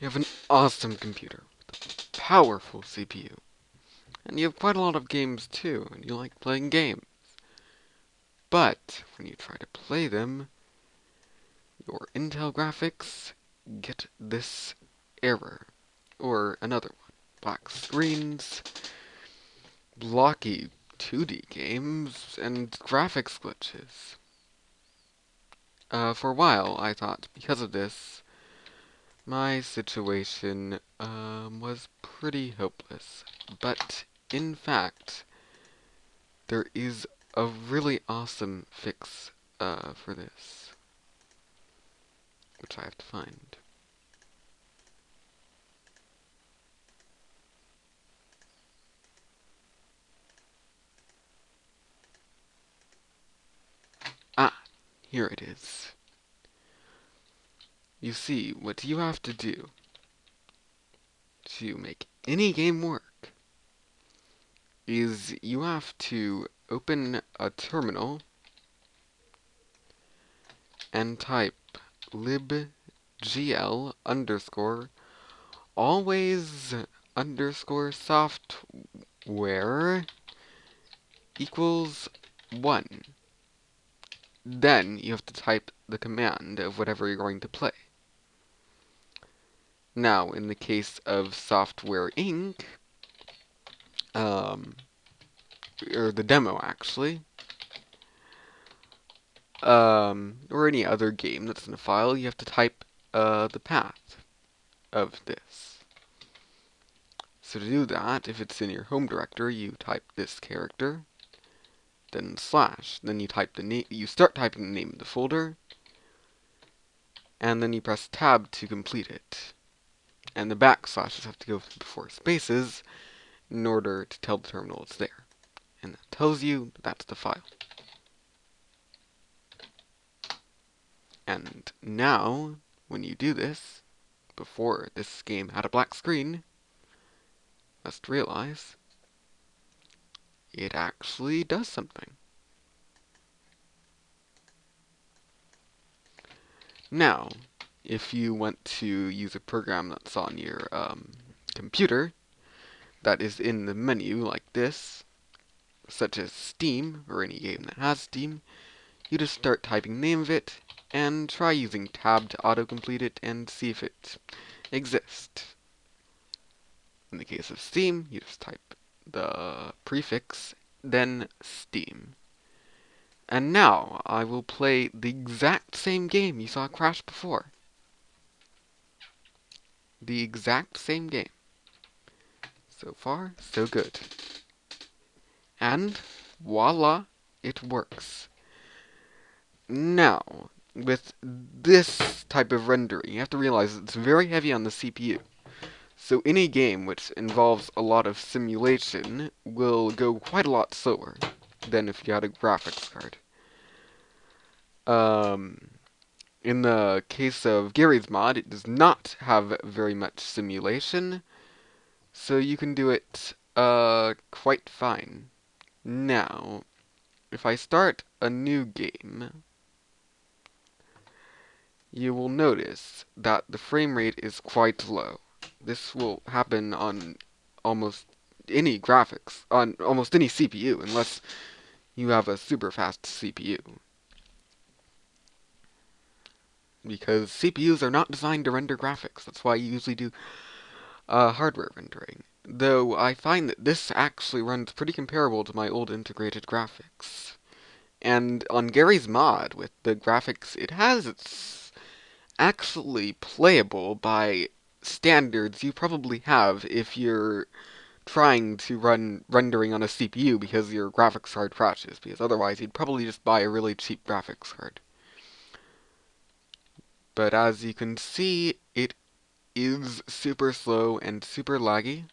You have an awesome computer with a powerful CPU. And you have quite a lot of games too, and you like playing games. But when you try to play them, your Intel graphics get this error, or another one. Black screens, blocky 2D games, and graphics glitches. Uh, for a while, I thought because of this, my situation um, was pretty hopeless. But in fact, there is a really awesome fix uh, for this, which I have to find. Ah, here it is. You see, what you have to do to make any game work is you have to open a terminal and type libgl underscore always underscore software equals 1. Then you have to type the command of whatever you're going to play. Now, in the case of Software Inc., um, or the demo actually, um, or any other game that's in a file, you have to type uh, the path of this. So to do that, if it's in your home directory, you type this character, then slash, then you type the name, you start typing the name of the folder, and then you press tab to complete it and the backslashes have to go before spaces in order to tell the terminal it's there. And that tells you that's the file. And now, when you do this, before this game had a black screen, must realize it actually does something. Now, if you want to use a program that's on your um, computer that is in the menu like this, such as Steam, or any game that has Steam, you just start typing the name of it, and try using tab to autocomplete it and see if it exists. In the case of Steam, you just type the prefix, then Steam. And now, I will play the exact same game you saw crash before the exact same game. So far, so good. And voila, it works. Now, with this type of rendering, you have to realize it's very heavy on the CPU. So any game which involves a lot of simulation will go quite a lot slower than if you had a graphics card. Um, in the case of Garry's Mod, it does not have very much simulation, so you can do it uh, quite fine. Now, if I start a new game, you will notice that the frame rate is quite low. This will happen on almost any graphics, on almost any CPU, unless you have a super fast CPU because CPUs are not designed to render graphics. That's why you usually do uh, hardware rendering. Though I find that this actually runs pretty comparable to my old integrated graphics. And on Garry's mod, with the graphics it has, it's actually playable by standards you probably have if you're trying to run rendering on a CPU because your graphics card crashes, because otherwise you'd probably just buy a really cheap graphics card. But as you can see, it is super slow and super laggy.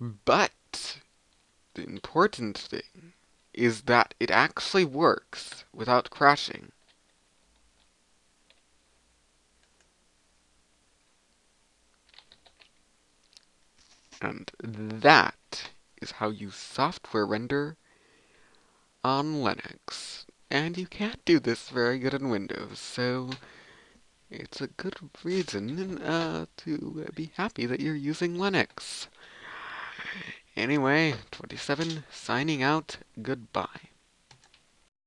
But the important thing is that it actually works without crashing. And that is how you software render on Linux. And you can't do this very good in Windows, so it's a good reason uh, to be happy that you're using Linux. Anyway, 27 signing out. Goodbye.